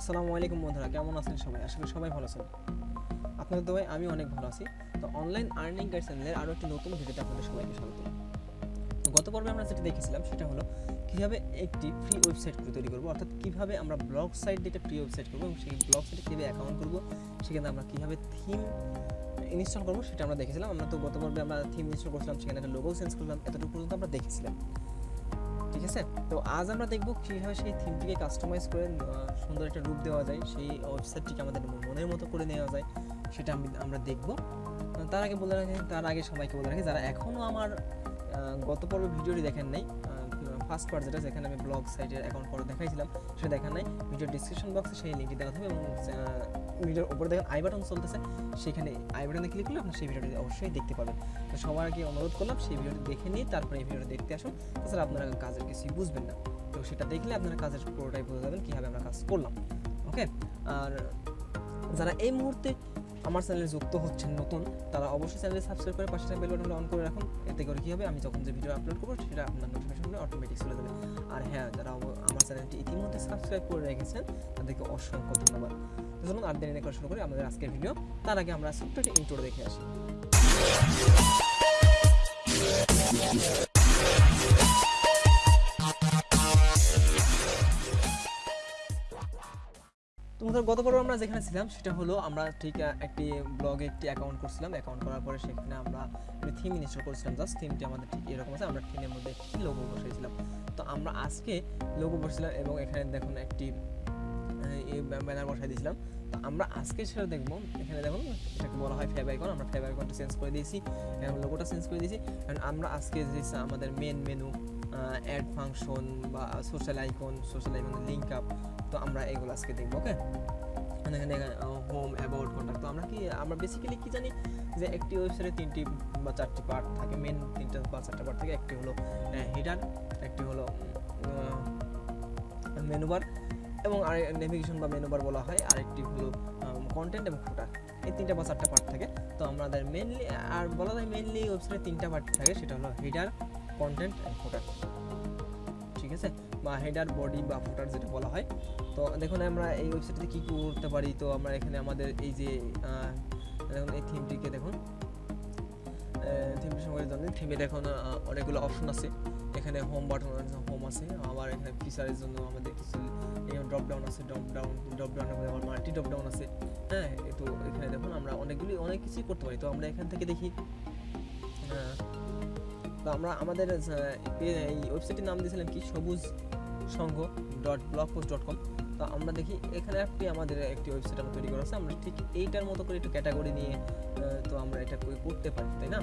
আসসালামু আলাইকুম বন্ধুরা, কেমন আছেন সবাই? করি সবাই ভালো আছেন। আপনাদের দোয়ায় আমি অনেক ভালো আছি। তো অনলাইন আর্নিং গাইড চ্যানেলের আরও একটি নতুন ভিডিওতে আপনাদের সবাইকে স্বাগত। গত পর্বে আমরা যেটা দেখেছিলাম, সেটা হলো কীভাবে একটি ফ্রি ওয়েবসাইট তৈরি করব, অর্থাৎ কীভাবে আমরা ব্লগ সাইট দিয়ে একটা ফ্রি ওয়েবসাইট করব এবং সেই ব্লগ সাইটে কীভাবে অ্যাকাউন্ট করব, সেখানে আমরা কীভাবে থিম ইনস্টল করব, সেটা আমরা দেখেছিলাম। আমরা তো গত পর্বে আমরা থিম ইনস্টল করছিলাম, সেখানে একটা লোগো চেঞ্জ করলাম, এতটুকু পর্যন্ত আমরা দেখেছিলাম। ঠিক আছে? তো আজ আমরা দেখব কীভাবে সেই থিমটিকে কাস্টমাইজ করে সুন্দর একটা রূপ দেওয়া যায়, সেই ওয়েবসাইটটিকে আমাদের মনের মতো করে নেওয়া যায়, সেটা আমি, আমরা দেখব। তার আগে বলে রাখি, তার আগে সবাইকে বলে রাখি, যারা এখনও আমার গত পর্বে ভিডিওটি দেখেন নাই ফার্স্ট পার্ট যেটা যেখানে আমি ব্লগ সাইটের অ্যাকাউন্ট করে দেখাইছিলাম, সেটা দেখেন নাই ভিডিও ডিসক্রিপশন বক্সে সেই লিঙ্কটি দেওয়া থাকবে এবং ভিডিওর উপরে দেখেন আই বাটন চলতেছে, সেখানে আই বাটনে ক্লিক করলে আপনি সেই ভিডিওটি অবশ্যই দেখতে পাবেন। তো সবার আগে অনুরোধ করলাম, সেই ভিডিওটি দেখে নিয়ে তারপরে এই ভিডিওটি দেখতে আসুন। তাছাড়া আপনারা কাজের কিছুই বুঝবেন না। তো সেটা দেখলে আপনারা কাজের পুরোটাই বুঝে যাবেন, কীভাবে আমরা কাজ করলাম। ওকে আর যারা এই মুহূর্তে আমার চ্যানেলে যুক্ত হচ্ছেন নতুন, তারা অবশ্যই চ্যানেলে সাবস্ক্রাইব করে পাশে বেল বাটনটা অন করে রাখুন। এতে করে কী হবে? আমি যখন যে ভিডিও আপলোড করব, সেটা আপনার নোটিফিকেশনগুলো অটোমেটিক চলে যাবে। আর হ্যাঁ যারা আমার চ্যানেলটি ইতিমধ্যে সাবস্ক্রাইব করে রেখেছেন, তাদেরকে অসংখ্য ধন্যবাদ। চলুন আর দেরি করে শুরু করি আমাদের আজকের ভিডিও তার আগে আমরা ছোট্ট একটা ইন্ট্রো দেখে আসি। তোমাদের গত পর্বে আমরা যেখানে ছিলাম, সেটা হলো আমরা ঠিক একটি ব্লগে একটি অ্যাকাউন্ট করছিলাম। অ্যাকাউন্ট করার পরে সেখানে আমরা একটি থিম ইনস্টল করেছিলাম। জাস্ট থিমটি আমাদের ঠিক এরকম আছে, আমরা থিমের মধ্যে একটি লোগো বসিয়েছিলাম। তো আমরা আজকে লোগো বসেছিলাম এবং এখানে দেখুন একটি ব্যানার বসাই দিয়েছিলাম। তো আমরা আজকে সেটা দেখব। এখানে দেখুন এটাকে বলা হয় ফেব আইকন আমরা ফেব আইকনটা চেঞ্জ করে দিয়েছি। এবং চেঞ্জ করে দিয়েছি। কারণ আমরা আজকে যে আমাদের মেন মেনু অ্যাড ফাংশন বা social icon social icon link up তো আমরা এগুলো আজকে দেখব ওকে এখানে হোম অ্যাবাউট কন্ট্যাক্ট তো আমরা কি, আমরা বেসিক্যালি কি জানি যে একটি ওয়েবসাইটে তিনটি বা চারটি পার্ট থাকে। মেন তিনটা বা চারটা পার্ট থাকে একটি হলো হেডার একটি হলো মেনু বার এবং আর নেভিগেশন বা মেনুবার বলা হয় আরেকটি হলো কন্টেন্ট এবং ফুটার এই তিনটা বা চারটা পার্ট থাকে। তো আমাদের মেনলি আর বলা যায় মেনলি ওয়েবসাইটে তিনটা পার্ট থাকে, সেটা হলো হেডার কন্টেন্ট অ্যান্ড ফুটার ঠিক আছে? বা হেডার বডি বা ফুটার যেটা বলা হয়। তো দেখুন, আমরা এই ওয়েবসাইটে কী কী করতে পারি? তো আমরা এখানে আমাদের এই যে দেখুন, এই থিমটিকে দেখুন। থিমটির সঙ্গে জানেন থিমে দেখুন অনেকগুলো অপশন আছে। এখানে হোম বাটন হোম আছে। আবার এখানে ফিচারের জন্য আমাদের কিছু ড্রপ ডাউন আছে ড্রপ ডাউন ড্রপ ডাউন আবার মাল্টি ড্রপ ডাউন আছে। হ্যাঁ তো এখানে দেখুন আমরা অনেকগুলি অনেক কিছুই করতে পারি। তো আমরা এখান থেকে দেখি আহ, তো আমরা আমাদের এই ওয়েবসাইটের নাম দিয়েছিলাম কি? Sabuj Sangha dot blog post dot com তো আমরা দেখি এখানে একটি আমাদের একটি ওয়েবসাইট আমরা তৈরি করা আছে। আমরা ঠিক এইটার মতো করে একটু ক্যাটাগরি নিয়ে তো আমরা এটা করতে পারি তাই না?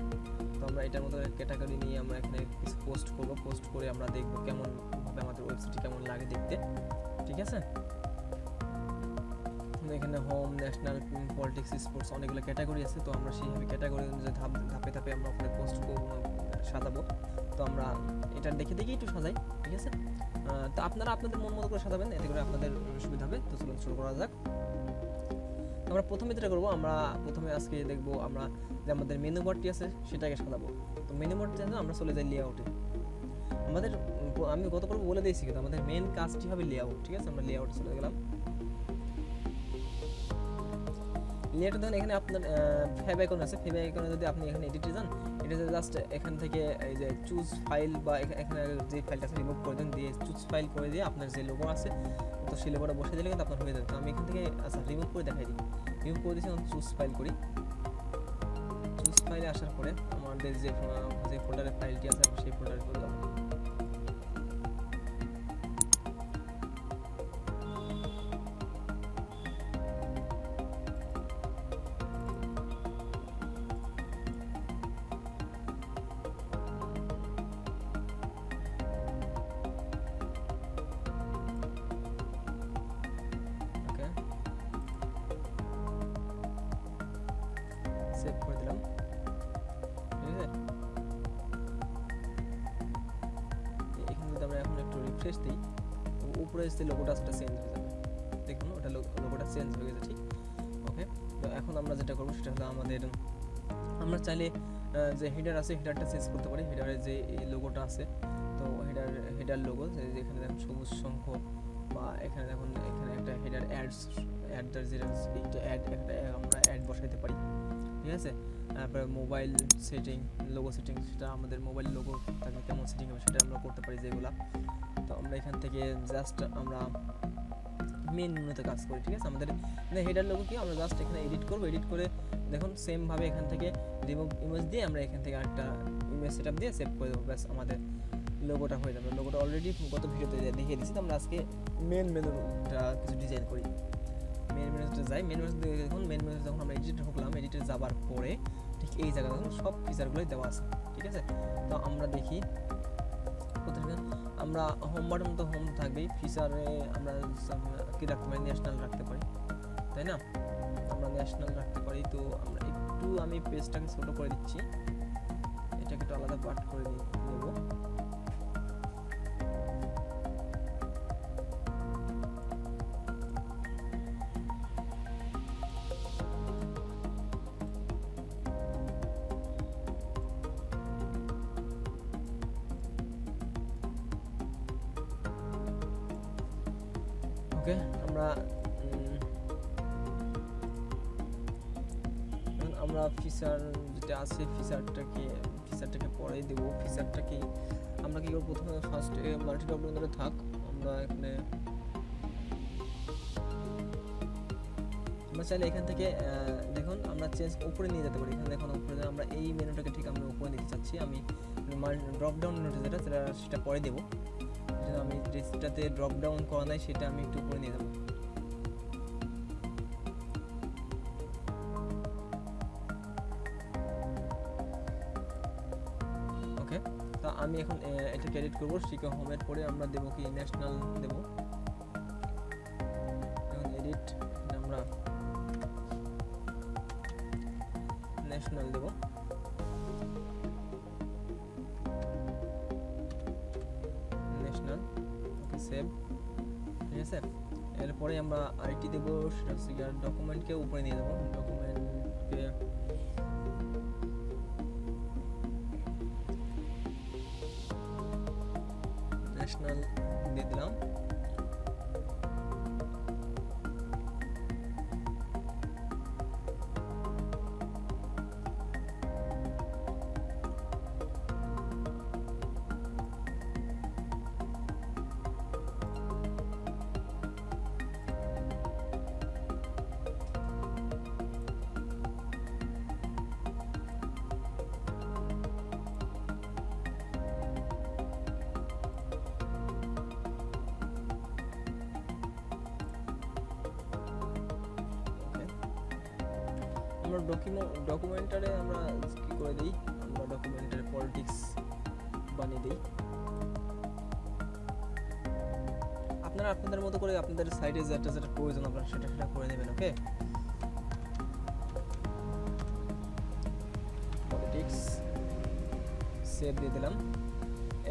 তো আমরা এটার মতো ক্যাটাগরি নিয়ে আমরা এখানে পোস্ট করব। পোস্ট করে আমরা দেখব কেমন আমাদের ওয়েবসাইটটি কেমন লাগে দেখতে। ঠিক আছে? এখানে হোম ন্যাশনাল পলিটিক্স স্পোর্টস অনেকগুলো ক্যাটাগরি আছে, তো আমরা সেইভাবে ক্যাটাগরি অনুযায়ী ধাপ, ধাপে ধাপে আমরা ওখানে পোস্ট সাজাবো। তো আমরা এটা দেখে দেখে একটু সাজাই, ঠিক আছে? তো আপনারা আপনাদের মন মতো করে সাজাবেন, এতে করে আপনাদের সুবিধা হবে। তো চলুন, শুরু করা যাক। আমরা প্রথমে যেটা করব, আমরা প্রথমে আজকে দেখব আমরা যে আমাদের মেনু বোর্ডটি আছে, সেটাকে সাজাবো। তো মেনু বোর্ড জন্য আমরা চলে যাই লেআউটে আমাদের আমি গত পর্ব বলে দিয়েছি কিন্তু আমাদের মেন কাজটি হবে লেআউট ঠিক আছে? আমরা লেআউটে চলে গেলাম। লেআউটে দেখুন এখানে আপনার ফেব আইকন আছে। ফেব আইকনে যদি আপনি এখানে এডিটে যান এটা জাস্ট এখান থেকে এই যে চুজ ফাইল বা এখানে যে ফাইলটা আছে রিমুভ করে দেন, দিয়ে চুজ ফাইল করে দিয়ে আপনার যে লোগো আছে, তো সেই লোগোটা বসে দিলে কিন্তু আপনার হয়ে যাবে। তো আমি এখান থেকে আচ্ছা রিমুভ করে দেখাই দিই। রিমুভ করে দিয়েছি চুজ ফাইল করি। চুজ ফাইলে আসার পরে আমাদের যে যে ফোল্ডারের ফাইলটি আছে উপরে যে লোগোটা সেটা চেঞ্জ হয়ে যাবে। দেখুন, ওটা লোগোটা চেঞ্জ হয়ে গেছে, ঠিক? ওকে তো এখন আমরা যেটা করব সেটা হলো আমাদের, আমরা চাইলে যে হেডার আছে হেডারটা চেঞ্জ করতে পারি। হেডারের যে লোগোটা আছে, তো হেডার হেডার লোগো যেখানে দেখুন সবুজ শঙ্খ বা এখানে দেখুন, এখানে একটা হেডার অ্যাডস অ্যাড দ্য জিরাস এইটা অ্যাড একটা আমরা অ্যাড বসাইতে পারি। ঠিক আছে? তারপরে মোবাইল সেটিং লোগো সেটিং সেটা আমাদের মোবাইল লোগো তাকে কেমন সেটিং হবে সেটা আমরা করতে পারি যেগুলা। আমরা এখান থেকে জাস্ট আমরা মেন মেনুতে কাজ করি, ঠিক আছে? আমাদের হেডার লোগো কি? আমরা জাস্ট এখানে এডিট করব এডিট করে দেখুন সেমভাবে এখান থেকে রিমুভ ইমেজ দিয়ে আমরা এখান থেকে একটা ইমেজ সেটআপ দিয়ে সেভ করে দেবো। ব্যাস, আমাদের লোগোটা হয়ে যাবে। লোগোটা অলরেডি গত ভিডিওতে দেখিয়ে দিচ্ছি তো আমরা আজকে মেন মেনুটা কিছু ডিজাইন করি। মেন মেনুতে যাই মেন মেনুতে দেখুন মেন মেনুতে যখন আমরা এডিটে ঢুকলাম এডিটে যাবার পরে ঠিক এই জায়গায় সব ফিচারগুলোই দেওয়া আছে, ঠিক আছে? তো আমরা দেখি আমরা হোম বাটন তো হোম থাকবেই ফিচারে আমরা কি রাখতে পারি ন্যাশনাল রাখতে পারি, তাই না? আমরা ন্যাশনাল রাখতে পারি, তো আমরা একটু আমি পেজটাকে ছোটো করে দিচ্ছি, এটাকে একটু আলাদা পার্ট করে নেব। আছে ফিচারটাকে ফিচারটাকে পরে দেব। ফিচারটাকে আমরা কি করব? প্রথমে ফার্স্ট মাল্টি ধরে থাক। আমরা এখানে আমরা চাইলে এখান থেকে দেখুন, আমরা চেঞ্জ উপরে নিয়ে যেতে পারি। এখানে দেখুন, উপরে আমরা এই মেনুটাকে ঠিক আমরা উপরে নিতে চাচ্ছি। আমি ড্রপ ডাউন মেনুটা যেটা, সেটা সেটা পরে দেবো। আমি যেটাতে ড্রপ ডাউন করা নাই, সেটা আমি একটু উপরে নিয়ে যাব। আমি এখন এটা ক্যারিট করব শিকা হোমের পরে আমরা দেবো কি ন্যাশনাল দেবো। এখন এডিট আমরা ন্যাশনাল দেবো। ন্যাশনাল ওকে সেভ ঠিক আছে? এরপরে আমরা আইটি দেবো, সেটা হচ্ছে ডকুমেন্টকে উপরে নিয়ে দেবো। ডকুমেন্টকে আমরা ডকুমেন্ট ডকুমেন্টারে আমরা কি করে দিই? আমরা ডকুমেন্টারে পলিটিক্স বানিয়ে দিই। আপনারা আপনাদের মতো করে আপনাদের সাইডে যেটা যেটা প্রয়োজন আপনারা সেটা সেটা করে নেবেন ওকে পলিটিক্স সেভ দিয়ে দিলাম।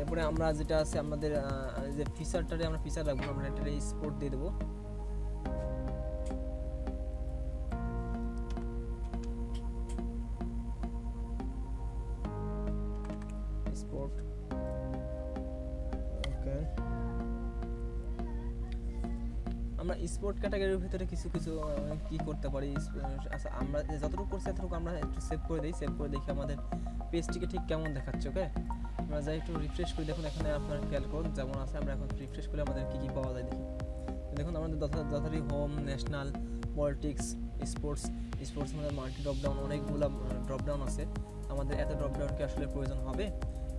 এরপরে আমরা যেটা আছে, আমাদের যে ফিচারটারে আমরা ফিচার রাখব, আমরা এটা স্পোর্ট দিয়ে দেবো। স্পোর্ট ক্যাটাগরির ভিতরে কিছু কিছু কি করতে পারি আচ্ছা আমরা যতটুকু করছি এতটুকু আমরা একটু সেভ করে দিই সেভ করে দেখি আমাদের পেজটিকে ঠিক কেমন দেখাচ্ছে ওকে আমরা যাই একটু রিফ্রেশ করি, দেখুন এখানে আপনার খেয়াল করুন, যেমন আছে, আমরা এখন রিফ্রেশ করে আমাদের কী কী পাওয়া যায় দেখি। দেখুন, আমাদের যথারী home national politics sports sports মানে মাল্টি ড্রপডাউন অনেকগুলো ড্রপডাউন আছে। আমাদের এত ড্রপডাউন কি আসলে প্রয়োজন হবে?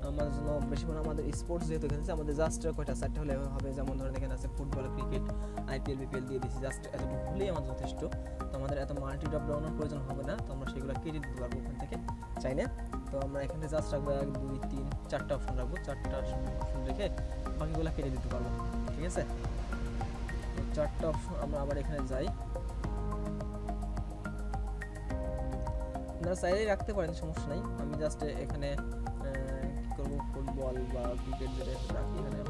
আমাদের জন্য বেশি করে আমাদের স্পোর্টস যেহেতু এখানে আমাদের জাস্ট কয়টা, চারটে হলে হবে। যেমন ধরেন এখানে আছে ফুটবল ক্রিকেট আইপিএল বিপিএল দিয়ে দিচ্ছি জাস্ট এতটুকু হলেই যথেষ্ট। তো আমাদের এত মাল্টি ড্রপডাউনের প্রয়োজন হবে না, তো আমরা সেগুলো কেটে দিতে পারব ওখান থেকে। চাইলে তো আমরা এখানে জাস্ট রাখব এক, দুই, তিন, চারটা অপশন রাখব, চারটা অপশন রেখে বাকিগুলো কেটে দিতে পারব, ঠিক আছে? চারটা অপশন আমরা আবার এখানে যাই। আপনারা চাইলেই রাখতে পারেন, সমস্যা নাই। আমি জাস্ট এখানে ফুটবল বা ক্রিকেট যেটা রাখি এখানে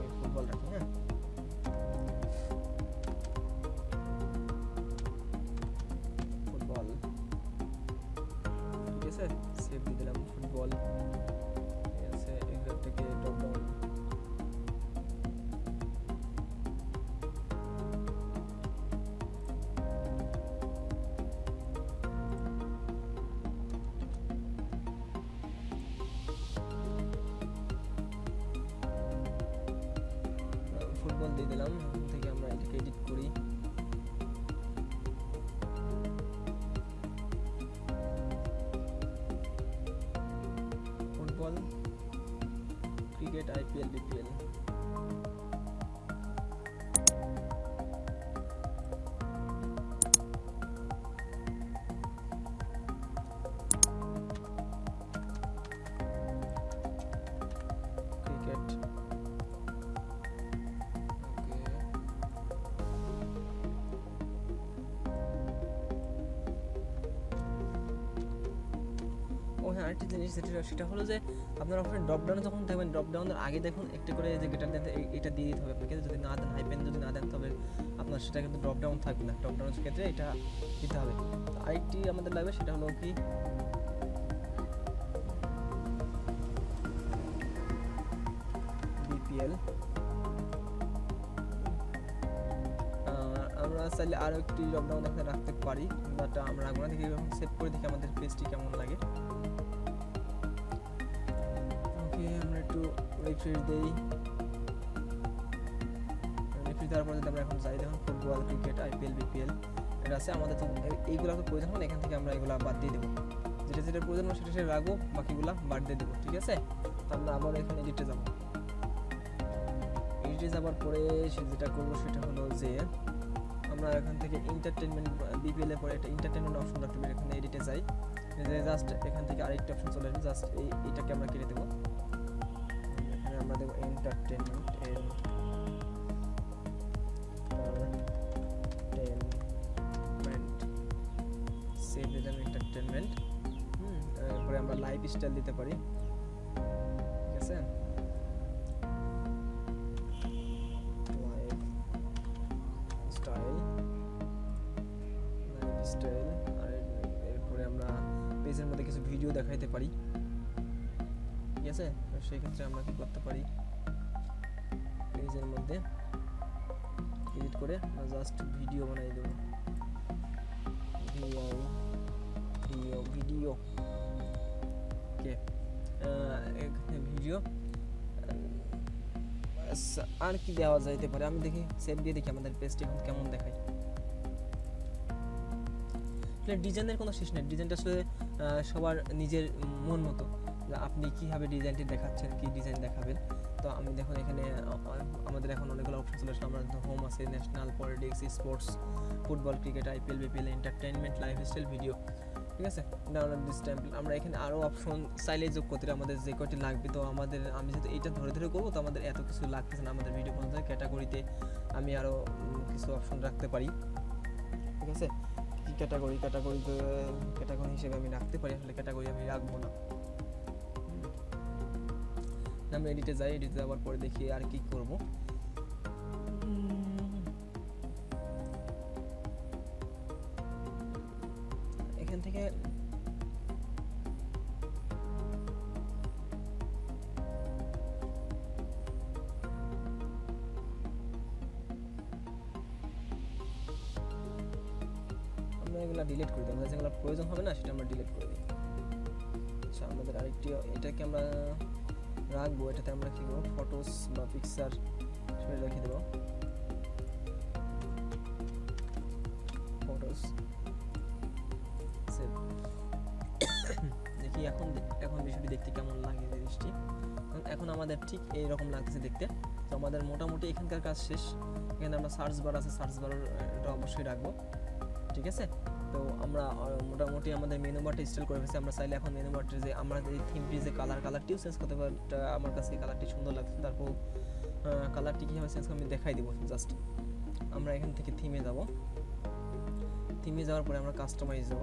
ক্রিকেট আইপিএল ও হ্যাঁ আরেকটি জিনিস যেটা সেটা হলো যে আপনার ওখানে ড্রপ ডাউনে যখন থাকবেন ড্রপ ডাউনের আগে দেখুন একটু করে যে গেটার দেন এটা দিয়ে দিতে হবে আপনাকে। যদি না দেন হাইপেন যদি না দেন, তবে আপনার সেটা কিন্তু ড্রপডাউন থাকবে না। ড্রপ ডাউনের ক্ষেত্রে এটা দিতে হবে। আরেকটি আমাদের লাগবে, সেটা হলো কি? বিপিএল আমরা চাইলে আরও একটি লকডাউন এখানে রাখতে পারি বাট আমরা রাখব না। দেখি, সেভ করে দেখি আমাদের পেজটি কেমন লাগে। একটু রিফ্রেশ দেই। রিফ্রেশ দেওয়ার পর যদি আমরা এখন যাই দেখুন ফুটবল ক্রিকেট আইপিএল বিপিএল এটা আছে আমাদের তো এইগুলো তো প্রয়োজন না, এখান থেকে আমরা এগুলো বাদ দিয়ে দেবো। যেটা যেটা প্রয়োজন হয় সেটা সেটা রাখব বাকিগুলো বাদ দিয়ে দেবো ঠিক আছে? তো আমরা আবার এখানে এডিটে যাব। এডিটে যাওয়ার পরে যেটা করব সেটা হলো যে আমরা এখান থেকে এন্টারটেনমেন্ট বিপিএল এর পরে একটা এন্টারটেনমেন্ট অপশন পারি। এখানে এডিটে যাই। জাস্ট এখান থেকে আরেকটা অপশন চলে আসবে জাস্ট এই এটাকে আমরা কেটে দেবো। আমরা দেবো এন্টারটেনমেন্ট এন সেভ দিলাম এন্টারটেনমেন্ট হুম। তারপরে আমরা লাইফ স্টাইল দিতে পারি। সেই ক্ষেত্রে আমরা কি করতে পারি? পেজের মধ্যে এডিট করে জাস্ট ভিডিও বানাই দেবো। ভিডিও ভিডিও ভিডিও ভিডিও আর কি দেওয়া যাইতে পারে? আমি দেখি সেভ দিয়ে দেখি আমাদের পেজটি এখন কেমন দেখায়। ডিজাইনের কোনো শেষ নেই। ডিজাইনটা আসলে সবার নিজের মন মতো। আপনি কীভাবে ডিজাইনটি দেখাচ্ছেন, কি ডিজাইন দেখাবেন? তো আমি দেখুন এখানে আমাদের এখন অনেকগুলো অপশন চলে আসছে আমাদের হোম আছে national politics sports football cricket IPL BPL entertainment lifestyle video ঠিক আছে? ডাউনলোড দিস টেম্পল আমরা এখানে আরও অপশন চাইলে যোগ করতে আমাদের যে কয়টি লাগবে, তো আমাদের, আমি যেহেতু এইটা ধরে ধরে করব, তো আমাদের এত কিছু লাগতেছে না আমাদের ভিডিও বানাতে ক্যাটাগরিতে আমি আরও কিছু অপশন রাখতে পারি, ঠিক আছে? কি ক্যাটাগরি ক্যাটাগরিতে ক্যাটাগরি হিসেবে আমি রাখতে পারি, আসলে ক্যাটাগরি আমি রাখব না। আমরা এডিটে যাই এডিটে যাওয়ার পরে দেখি আর কি করব। পিকচার সেটা রেখে দেবো। ফটোস সেভ দেখি এখন এখন বিষয়টি দেখতে কেমন লাগে জিনিসটি। এখন আমাদের ঠিক এই রকম লাগতেছে দেখতে। তো আমাদের মোটামুটি এখানকার কাজ শেষ। এখানে আমরা সার্চ বার আছে সার্চ বার এটা অবশ্যই রাখব। ঠিক আছে? তো আমরা মোটামুটি আমাদের মেনু বারটা ইনস্টল করে ফেলেছি। আমরা চাইলে এখন মেনু বারটি যে আমরা এই থিমটি যে কালার কালারটিও চেঞ্জ করতে পারি। আমার কাছে এই কালারটি সুন্দর লাগছে। তারপর কালারটি কীভাবে চেঞ্জ আমি দেখাই দিব জাস্ট আমরা এখান থেকে থিমে যাব। থিমে যাওয়ার পরে আমরা কাস্টমাইজ যাব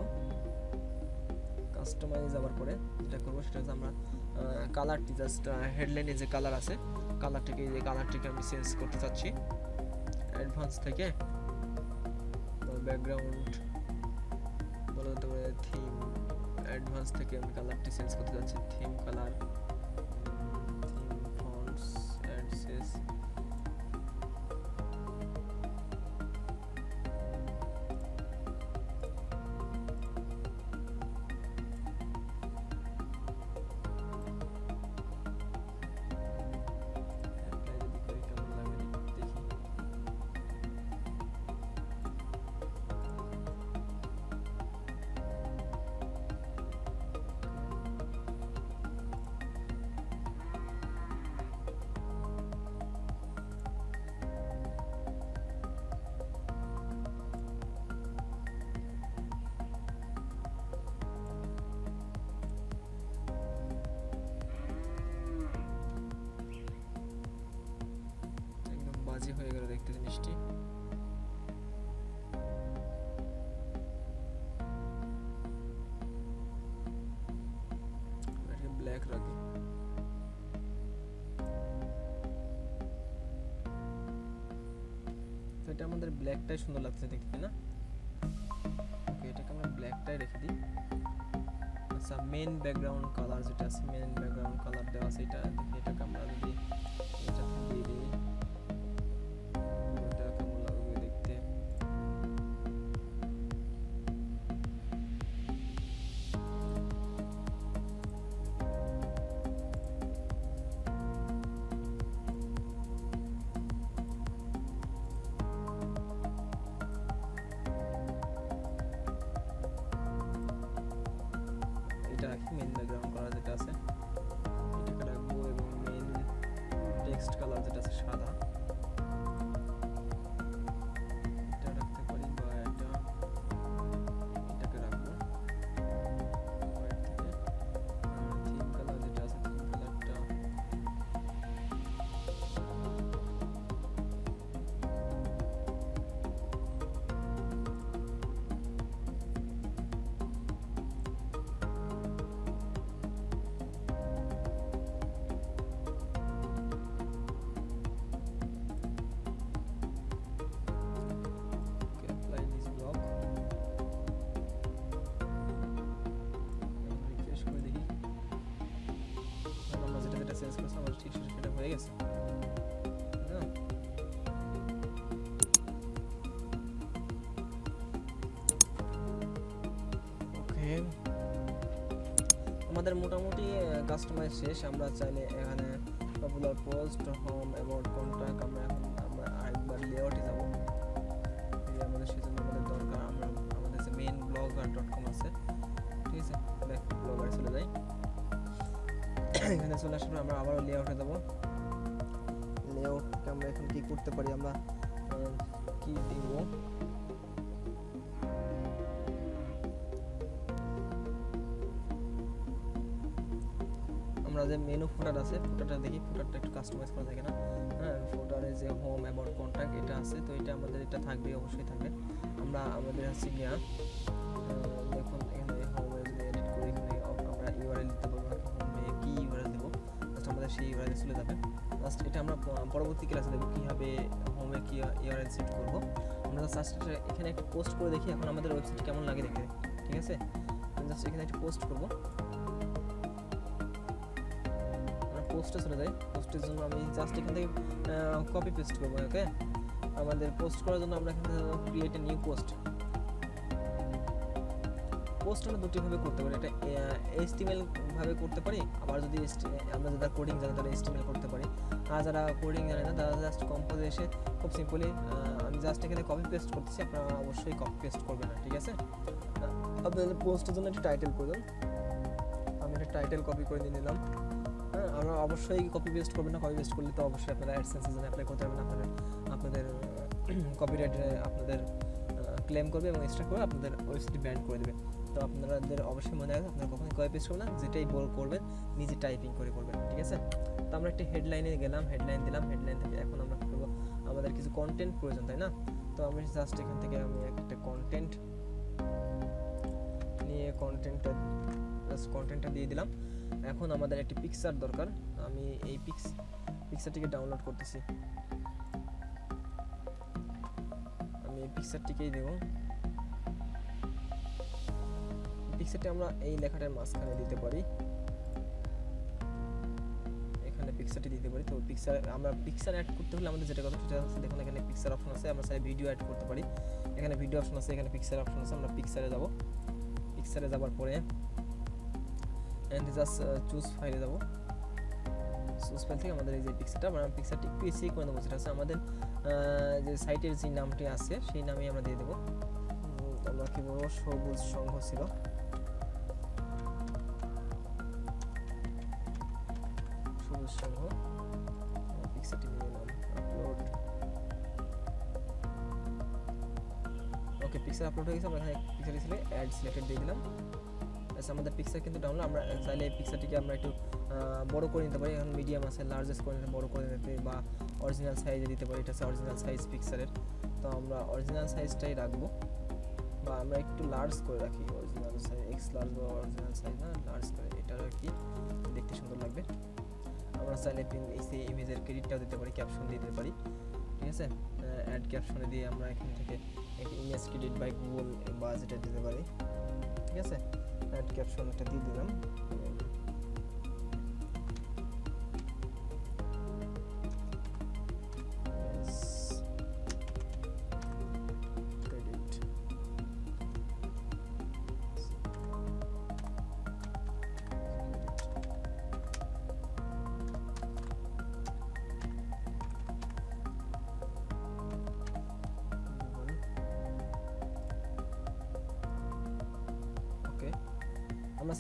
কাস্টমাইজ যাওয়ার পরে যেটা করব সেটা হচ্ছে আমরা কালারটি জাস্ট হেডলাইনে যে কালার আছে কালারটিকে যে কালারটিকে আমি চেঞ্জ করতে চাচ্ছি। অ্যাডভান্স থেকে ব্যাকগ্রাউন্ড বলতে পারে থিম অ্যাডভান্স থেকে আমি কালারটি চেঞ্জ করতে যাচ্ছি থিম কালার এক রাতে। তো এটা আমাদের ব্ল্যাকটাই সুন্দর লাগছে দেখতে না? ওকে এটাকে আমরা ব্ল্যাকটাই রেখে দিই। আচ্ছা মেন ব্যাকগ্রাউন্ড কালার যেটা আছে মেন ব্যাকগ্রাউন্ড কালার দেওয়া আছে, এটা এটাকে আমরা যদি কালার যেটা ওকে আমাদের মোটামুটি কাস্টমাইজ শেষ। আমরা চাইলে এখানে popular post home about contact আমরা এখন, আমরা আরেকবার লেআউটে যাব। এই আমাদের সেজন্য আমাদের দরকার। আমরা আমাদের যে মেইন ব্লগার ডট কম আছে, ঠিক আছে? ব্যাক ব্লগার চলে যাই। এখানে চলে আসার আমরা আবারও লেআউটে যাব। লেআউটকে আমরা এখন কি করতে পারি? আমরা কি দিব? যে মেনু ফুটার আছে ফুটারটা দেখি ফুটারটা একটু কাস্টমাইজ করা থাকে না হ্যাঁ ফুটারে যে হোম অ্যাবাউট কন্ট্যাক্ট এটা আছে, তো এটা আমাদের, এটা থাকবে, অবশ্যই থাকবে। আমরা আমাদের হচ্ছে গিয়া দেখুন এখানে হোমে এডিট করি, এখানে আমরা ইউআরএল দিতে পারব হোমে কি ইউআরএল দেবো? জাস্ট আমাদের সেই ইউআরএল চলে যাবে। জাস্ট এটা আমরা পরবর্তী ক্লাসে দেখব, কীভাবে হোমে কি ইউআরএল সেট করব। আমরা জাস্ট এখানে একটা পোস্ট করে দেখি, এখন আমাদের ওয়েবসাইট কেমন লাগে দেখে ঠিক আছে? জাস্ট এখানে একটা পোস্ট করব। পোস্টে চলে যাই। পোস্টের জন্য আমি জাস্ট এখান থেকে কপি পেস্ট করব ওকে আমাদের পোস্ট করার জন্য আমরা এখানে create a new post post আমরা দুটিভাবে করতে পারি এটা এইচটিএমএল ভাবে করতে পারি, আবার যদি আমরা যারা কোডিং জানে তারা এইচটিএমএল করতে পারি। আর যারা কোডিং জানে না, তারা জাস্ট কম্পোজে এসে খুব সিম্পলি আমি জাস্ট এখানে কপি পেস্ট করতেছি, আপনারা অবশ্যই কপি পেস্ট করবেন না, ঠিক আছে? আপনাদের পোস্টের জন্য একটা টাইটেল প্রয়োজন আমি একটা টাইটেল কপি করে নিয়ে নিলাম। আমরা অবশ্যই কপি পেস্ট করবেন না কপি পেস্ট করলে তো অবশ্যই আপনারা অ্যাডসেন্স সিজন অ্যাপ্লাই করতে পারবেন আপনাদের আপনাদের কপিরাইট আপনাদের ক্লেম করবে এবং এক্সট্রা করে আপনাদের ওয়েবসাইট ব্যান্ড করে দেবে। তো আপনাদের অবশ্যই মনে রাখবেন, আপনারা কখনোই কপি পেস্ট করবেন না, যেটাই বল করবেন, নিজে টাইপিং করে করবেন, ঠিক আছে? তো আমরা একটা হেডলাইনে গেলাম হেডলাইন দিলাম হেডলাইন থেকে এখন আমরা করব? আমাদের কিছু কন্টেন্ট প্রয়োজন, তাই না? তো আমি জাস্ট এখান থেকে আমি একটা কন্টেন্ট নিয়ে কন্টেন্টটা জাস্ট কন্টেন্টটা দিয়ে দিলাম। এখন আমাদের একটি পিকচার দরকার। আমি এই পিক্স পিকচারটিকে ডাউনলোড করতেছি। আমি এই পিকচারটিকেই দেব। পিকচারটি আমরা এই লেখাটার মাঝখানে দিতে পারি। এখানে পিকচারটি দিতে পারি। তো পিকচার আমরা পিকচার অ্যাড করতে হলে আমাদের যেটা কথা সেটা হচ্ছে, দেখুন এখানে পিকচার অপশন আছে, আমরা চাই ভিডিও অ্যাড করতে পারি। এখানে ভিডিও অপশন আছে, এখানে পিকচার অপশন আছে, আমরা পিকচারে যাব। পিকচারে যাওয়ার পরে এন্ড জাস্ট চুজ ফাইলে যাব। চুজ ফাইল থেকে আমাদের এই যে পিকচারটা আমরা পিকচারটি একটু এসি করে দেবো যেটা হচ্ছে আমাদের যে সাইটের যে নামটি আছে, সেই নামেই আমরা দিয়ে দেবো। আমরা কি বলব সবুজ সংঘ ছিল। সবুজ সংঘ। ওকে পিকচার আপলোড হয়ে গেছে, আমরা এখানে পিকচার ছিল অ্যাড সিলেক্টেড দিয়ে দিলাম। আচ্ছা আমাদের পিকচার কিন্তু ডাউনলোড আমরা চাইলে এই পিকচারটিকে আমরা একটু বড় করে নিতে পারি এখন মিডিয়াম আছে লার্জেস্ট করে বড় করে নিতে বা অরিজিনাল সাইজে দিতে পারি, এটা হচ্ছে অরিজিনাল সাইজ পিকচারের তো আমরা অরিজিনাল সাইজটাই রাখব, বা আমরা একটু লার্জ করে রাখি অরিজিনাল সাইজ এক্স লার্জ বা অরিজিনাল সাইজ না লার্জ করে এটা রাখি দেখতে সুন্দর লাগবে। আমরা চাইলে এই ইমেজের ক্রেডিটটাও দিতে পারি ক্যাপশন দিতে পারি, ঠিক আছে? অ্যাড ক্যাপশনে দিয়ে আমরা এখান থেকে ইমেজ ক্রেডিট বাই গুগল বা যেটা দিতে পারি, ঠিক আছে? অ্যাড ক্যাপশন একটা দিয়ে দিলাম।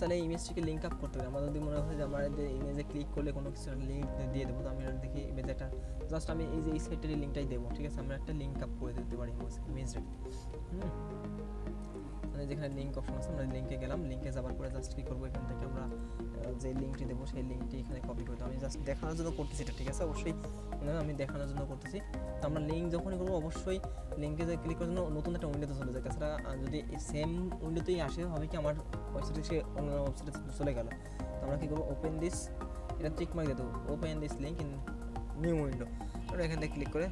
চাইলে ইমেজটিকে লিঙ্ক আপ করতে হবে। আমার যদি মনে হয় যে আমার ইমেজে ক্লিক করলে কোনো কিছু লিঙ্ক দিয়ে দেবো, তো আমি দেখি ইমেজ একটা। জাস্ট আমি এই যে এই সাইটের লিঙ্কটাই দেবো, ঠিক আছে? আমরা একটা লিঙ্ক আপ করে দিতে পারি ইমেজে মানে যেখানে লিঙ্ক অপশন আছে, আমরা লিঙ্কে গেলাম। লিঙ্কে যাওয়ার পরে জাস্ট কী করব? এখান থেকে আমরা যে লিঙ্কটি দেবো, সেই লিঙ্কটি এখানে কপি করে দেবো। আমি জাস্ট দেখানোর জন্য করতেছি এটা, ঠিক আছে? অবশ্যই মানে আমি দেখানোর জন্য করতেছি। তো আমরা লিঙ্ক যখনই করব, অবশ্যই লিঙ্কে ক্লিক করার জন্য নতুন একটা উইন্ডোতে চলে যায় তাছাড়া যদি সেম উইন্ডোতেই আসে, হবে কি আমার ওয়েবসাইটে সে অন্য ওয়েবসাইটে চলে গেল। তো আমরা কী করব? ওপেন দিস এটা চেক মার্ক দিয়ে দেবো। Open this link in new window আমরা এখান থেকে ক্লিক করে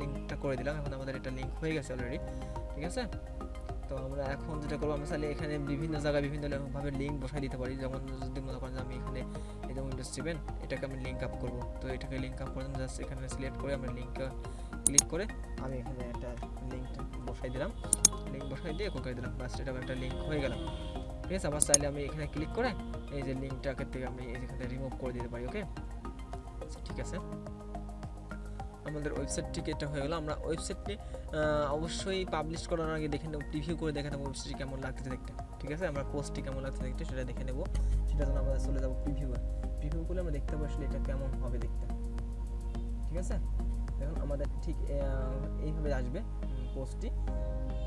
লিঙ্কটা করে দিলাম। এখন আমাদের এটা লিঙ্ক হয়ে গেছে অলরেডি ঠিক আছে? তো আমরা এখন যেটা করব, আমরা চাইলে এখানে বিভিন্ন জায়গায় বিভিন্ন ভাবে লিঙ্ক বসাই দিতে পারি। যেমন যদি মনে করেন আমি এখানে এই যে উইন্ডোজ সেভেন এটাকে আমি লিঙ্ক আপ করব। তো এটাকে লিঙ্ক আপ করে জাস্ট এখানে সিলেক্ট করে আমরা লিঙ্কটা ক্লিক করে আমি এখানে একটা লিঙ্ক বসাই দিলাম। বসাই দিয়ে করে দিলাম বাস এটা একটা লিঙ্ক হয়ে গেল। ঠিক আছে? আবার চাইলে আমি এখানে ক্লিক করে এই যে লিঙ্কটাকে থেকে আমি এখানে রিমুভ করে দিতে পারি ওকে ঠিক আছে? আমাদের ওয়েবসাইটটিকে এটা হয়ে গেলো। আমরা ওয়েবসাইটটি অবশ্যই পাবলিশ করার আগে দেখে নেব প্রিভিউ করে দেখে নেব ওয়েবসাইটটি কেমন লাগতেছে দেখতে। ঠিক আছে? আমরা পোস্টটি কেমন লাগছে দেখতে, সেটা দেখে নেব। সেটা জন্য আমরা চলে যাব প্রিভিউ প্রিভিউ করলে আমরা দেখতে পাবো এটা কেমন হবে দেখতে। ঠিক আছে? দেখুন, আমাদের ঠিক এইভাবে আসবে পোস্টটি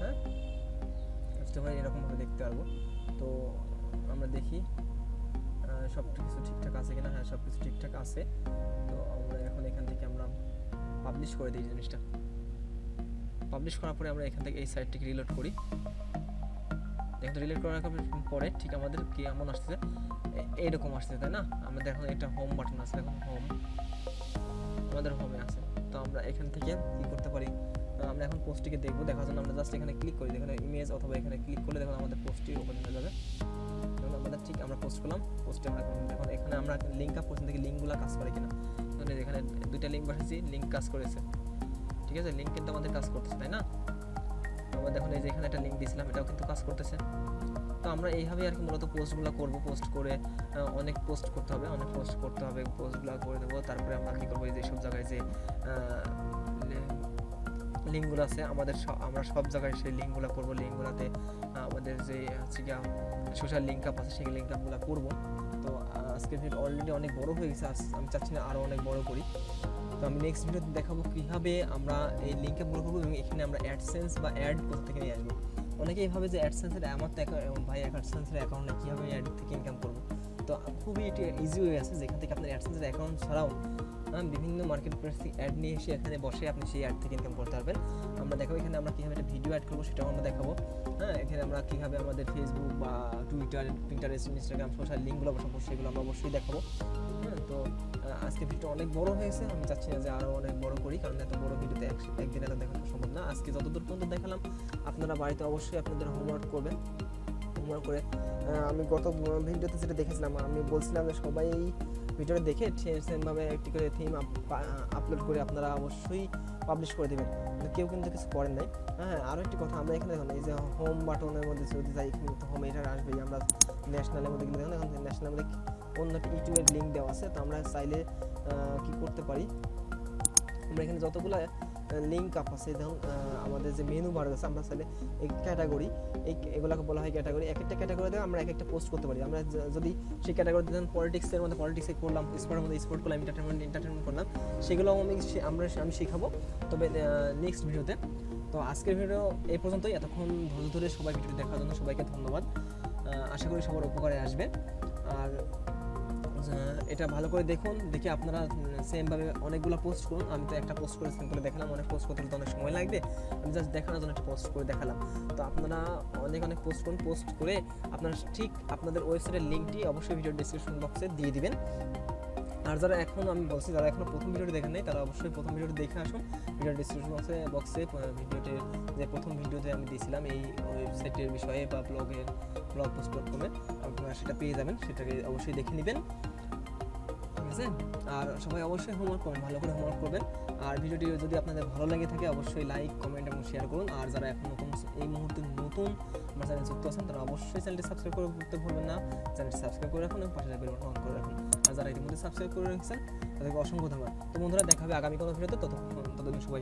হ্যাঁ? হয় এরকমভাবে দেখতে পারব। তো আমরা দেখি সব কিছু ঠিকঠাক আছে কিনা? হ্যাঁ সব কিছু ঠিকঠাক আছে। তো আমরা এখন এখান থেকে আমরা পাবলিশ করে দিই জিনিসটা। পাবলিশ করার পরে আমরা এখান থেকে এই সাইটটিকে রিলোড করি। দেখুন রিলোড করার পরে ঠিক আমাদের কি এমন আসছে এইরকম আসছে তাই না? আমাদের এখন একটা হোম বাটন আছে, এখন হোম আমাদের হোমে আছে। তো আমরা এখান থেকে কি করতে পারি? আমরা এখন পোস্টটিকে দেখব। দেখার জন্য আমরা জাস্ট এখানে ক্লিক করি। এখানে ইমেজ অথবা এখানে ক্লিক করলে দেখুন আমাদের পোস্টটি ওপেন হয়ে যাবে। দেখুন আমাদের ঠিক আমরা পোস্ট করলাম। পোস্টে আমরা দেখুন, এখানে আমরা লিঙ্ক আপ করছি, দেখি লিঙ্কগুলো কাজ করে কিনা। দেখুন যে এখানে দুইটা লিঙ্ক বসেছি লিঙ্ক কাজ করেছে। ঠিক আছে? লিঙ্ক কিন্তু আমাদের কাজ করতেছে, তাই না? আমরা দেখুন, এই যে এখানে একটা লিঙ্ক দিয়েছিলাম এটাও কিন্তু কাজ করতেছে। তো আমরা এইভাবেই আর কি মূলত পোস্টগুলো করব। পোস্ট করে অনেক পোস্ট করতে হবে, অনেক পোস্ট করতে হবে পোস্টগুলো করে দেবো। তারপরে আমরা কী করব? এই যে সব জায়গায় যে লিঙ্কগুলো আছে, আমাদের আমরা সব জায়গায় সেই লিঙ্কগুলো করব, লিঙ্কগুলোতে আমাদের যে, হচ্ছে গিয়া সোশ্যাল লিঙ্ক আপ আছে, সেই লিঙ্ক আপগুলো করব। তো আজকের ভিডিও অলরেডি অনেক বড় হয়ে গেছে আমি চাচ্ছি না আরও অনেক বড় করি। তো আমি নেক্সট ভিডিওতে দেখাবো কীভাবে আমরা এই লিঙ্ক আপগুলো করব এবং এখানে আমরা অ্যাডসেন্স বা অ্যাড কোথা থেকে নিয়ে আসব। অনেকেই ভাবে যে অ্যাডসেন্সের তো অ্যাকাউন্ট ভাই অ্যাডসেন্সের অ্যাকাউন্টে কীভাবে অ্যাড থেকে ইনকাম করব। তো খুবই ইজি হয়ে আছে যেখান থেকে আপনার অ্যাডসেন্সের অ্যাকাউন্ট ছাড়াও বিভিন্ন মার্কেট প্লেস অ্যাড নিয়ে এসে এখানে বসে আপনি সেই অ্যাড থেকে ইনকাম করতে পারবেন। আমরা দেখাবো এখানে আমরা কীভাবে একটা ভিডিও অ্যাড করব সেটাও আমরা দেখাবো। হ্যাঁ এখানে আমরা কীভাবে আমাদের ফেসবুক বা টুইটার পিন্টারেস্ট ইনস্টাগ্রাম সোশ্যাল লিঙ্কগুলো বসাবো সেগুলো আমরা অবশ্যই দেখাবো। হ্যাঁ তো আজকে ভিডিও অনেক বড় হয়েছে। আমি চাচ্ছি না যে আরও অনেক বড় করি, কারণ এত বড় ভিডিওতে এক- একদিনে এত দেখানো সম্ভব না। আজকে যতদূর পর্যন্ত দেখালাম, আপনারা বাড়িতে অবশ্যই আপনাদের হোমওয়ার্ক করবেন। হোমওয়ার্ক করে আমি গত ভিডিওতে যেটা দেখেছিলাম, আমি বলছিলাম যে সবাই ভিডিওটা দেখে সেমভাবে একটি করে থিম আপলোড করে আপনারা অবশ্যই পাবলিশ করে দেবেন। কেউ কিন্তু কিছু করেন নাই। হ্যাঁ আরও একটি কথা, আমরা এখানে দেখুন, এই যে হোম বাটনের মধ্যে যদি যাই হোম এটা আসবেই। আমরা ন্যাশনালের মধ্যে কিন্তু দেখুন, এখন ন্যাশনালের মধ্যে অন্য একটা ইউটিউবের লিঙ্ক দেওয়া আছে। তো আমরা চাইলে কি করতে পারি? আমরা এখানে যতগুলো লিঙ্ক আপ আছে, দেখুন আমাদের যে মেনু বার আছে, আমরা চাইলে এই ক্যাটাগরি এই এগুলোকে বলা হয় ক্যাটাগরি এক একটা ক্যাটাগরিতে আমরা এক একটা পোস্ট করতে পারি। আমরা যদি সেই ক্যাটাগরি ধরুন পলিটিক্সের মধ্যে পলিটিক্সে করলাম স্পোর্টের মধ্যে স্পোর্ট করলাম এন্টারটেনমেন্ট এন্টারটেনমেন্ট করলাম সেগুলো আমি আমরা আমি শেখাবো। তবে নেক্সট ভিডিওতে তো আজকের ভিডিও এই পর্যন্তই। এতক্ষণ ধৈর্য ধরে সবাই ভিডিও দেখার জন্য সবাইকে ধন্যবাদ। আশা করি সবার উপকারে আসবে। আর এটা ভালো করে দেখুন, দেখে আপনারা সেমভাবে অনেকগুলো পোস্ট করুন। আমি তো একটা পোস্ট করে সিম্পলে দেখালাম, অনেক পোস্ট করতে অনেক সময় লাগবে। আমি জাস্ট দেখানোর জন্য একটা পোস্ট করে দেখালাম। তো আপনারা অনেক অনেক পোস্ট করুন পোস্ট করে আপনারা ঠিক আপনাদের ওয়েবসাইটের লিঙ্কটি অবশ্যই ভিডিও ডিসক্রিপশন বক্সে দিয়ে দিবেন। আর যারা এখন আমি বলছি, যারা এখনও প্রথম ভিডিওটি দেখেন নাই, তারা অবশ্যই প্রথম ভিডিওটি দেখে আসুন। ভিডিও ডিসক্রিপশন বক্সে বক্সে ভিডিওটির যে প্রথম ভিডিওতে আমি দিয়েছিলাম, এই ওয়েবসাইটের বিষয়ে বা ব্লগের ব্লগ পোস্ট কমে আপনারা সেটা পেয়ে যাবেন, সেটাকে অবশ্যই দেখে নেবেন। আছে? আর সবাই অবশ্যই হোমওয়ার্ক করবেন, ভালো করে হোমওয়ার্ক করবেন। আর ভিডিওটি যদি আপনাদের ভালো লাগে থাকে, অবশ্যই লাইক কমেন্ট এবং শেয়ার করুন। আর যারা এখন নতুন এই মুহূর্তে নতুন আমার চ্যানেল যুক্ত আছেন, তারা অবশ্যই চ্যানেলটি সাবস্ক্রাইব করে করতে ভুলবেন না। চ্যানেলটি সাবস্ক্রাইব করে রাখুন এবং পাশে বেল বাটন অন করে রাখুন। আর যারা ইতিমধ্যে সাবস্ক্রাইব করে রেখেছেন, তাদেরকে অসংখ্য ধন্যবাদ। তো বন্ধুরা, দেখা হবে আগামী কোনো ভিডিওতে। ততক্ষণ ততদিন সবাই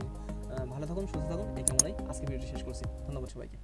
ভালো থাকুন, সুস্থ থাকুন। এই কামনাই আজকে ভিডিওটি শেষ করছি। ধন্যবাদ সবাইকে।